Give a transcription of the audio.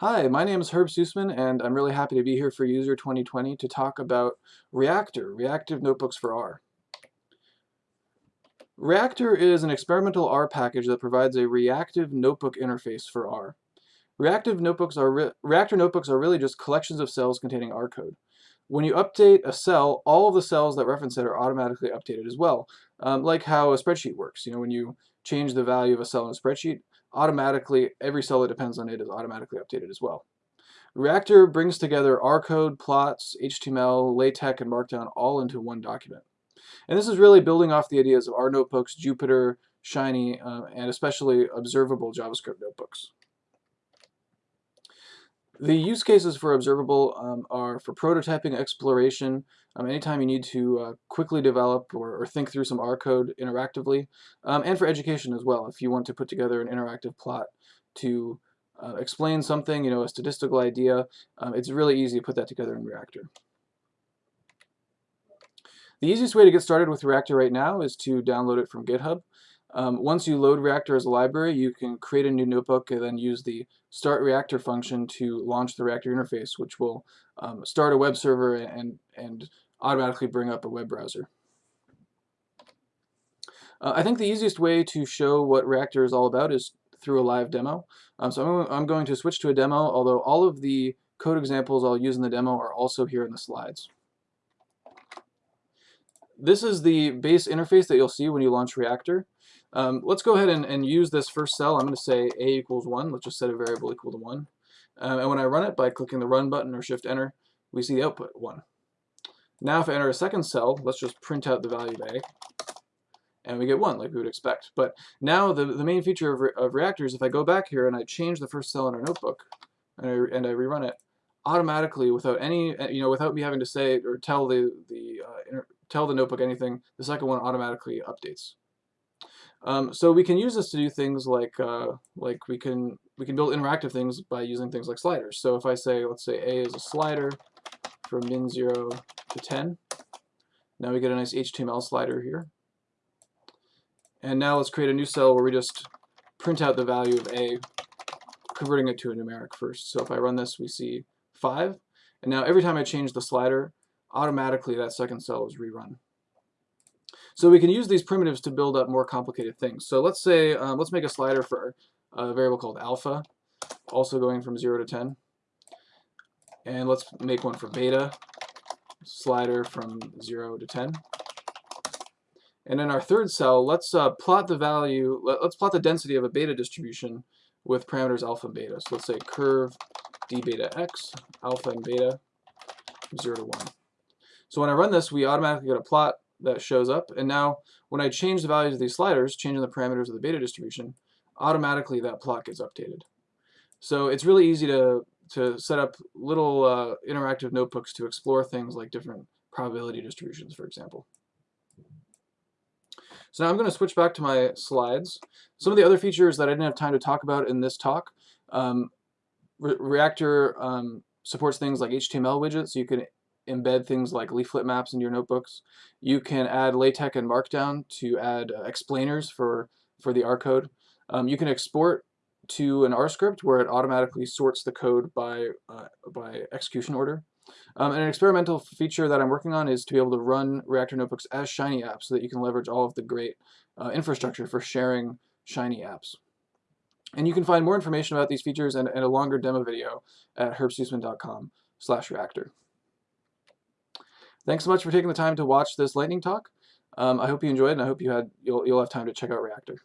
Hi, my name is Herb Susmann, and I'm really happy to be here for User 2020 to talk about Reactor, Reactive Notebooks for R. Reactor is an experimental R package that provides a reactive notebook interface for R. Reactive notebooks are Reactor notebooks are really just collections of cells containing R code. When you update a cell, all of the cells that reference it are automatically updated as well, um, like how a spreadsheet works. You know, when you change the value of a cell in a spreadsheet, automatically, every cell that depends on it is automatically updated as well. Reactor brings together R code, plots, HTML, LaTeX, and Markdown all into one document. And this is really building off the ideas of R notebooks, Jupyter, Shiny, uh, and especially observable JavaScript notebooks. The use cases for observable um, are for prototyping, exploration, um, anytime you need to uh, quickly develop or, or, think through some R code interactively, um, and for education as well. If you want to put together an interactive plot to uh, explain something, you know, a statistical idea, um, it's really easy to put that together in Reactor. The easiest way to get started with Reactor right now is to download it from GitHub. Um, once you load Reactor as a library, you can create a new notebook and then use the start Reactor function to launch the Reactor interface, which will um, start a web server and, and automatically bring up a web browser. Uh, I think the easiest way to show what Reactor is all about is through a live demo. Um, so I'm, I'm going to switch to a demo, although all of the code examples I'll use in the demo are also here in the slides. This is the base interface that you'll see when you launch Reactor. Um, let's go ahead and, and, use this first cell. I'm going to say a equals 1. Let's just set a variable equal to 1. Um, and when I run it by clicking the run button or shift enter, we see the output 1. Now if I enter a second cell, let's just print out the value of a, and we get 1 like we would expect. But now the, the main feature of, re of Reactor is if I go back here and I change the first cell in our notebook, and I, and I rerun it, automatically without any, you know, without me having to say or tell the, the uh, tell the notebook anything, the second one automatically updates. Um, so we can use this to do things like uh, like we can we can build interactive things by using things like sliders. So if I say let's say a is a slider from min 0 to 10, now we get a nice HTML slider here. And now let's create a new cell where we just print out the value of a, converting it to a numeric first. So if I run this, we see 5. And now every time I change the slider, automatically that second cell is rerun. So we can use these primitives to build up more complicated things. So let's say, um, let's make a slider for a variable called alpha, also going from 0 to 10. And let's make one for beta, slider from 0 to 10. And in our third cell, let's uh, plot the value, let, us plot the density of a beta distribution with parameters alpha and beta. So let's say curve d beta x, alpha and beta, 0 to 1. So when I run this, we automatically get a plot that shows up. And now when I change the values of these sliders, changing the parameters of the beta distribution, automatically that plot gets updated. So it's really easy to, to set up little uh, interactive notebooks to explore things like different probability distributions, for example. So now I'm going to switch back to my slides. Some of the other features that I didn't have time to talk about in this talk, um, Re Reactor um, supports things like HTML widgets, so you can embed things like leaflet maps into your notebooks. You can add LaTeX and Markdown to add uh, explainers for, for the R code. Um, you can export to an R script where it automatically sorts the code by, uh, by execution order. Um, and an experimental feature that I'm working on is to be able to run Reactor Notebooks as Shiny apps so that you can leverage all of the great uh, infrastructure for sharing Shiny apps. And you can find more information about these features and, and a longer demo video at herbsusmann.com slash reactor. Thanks so much for taking the time to watch this lightning talk. Um, I hope you enjoyed and I hope you had you'll, you'll have time to check out Reactor.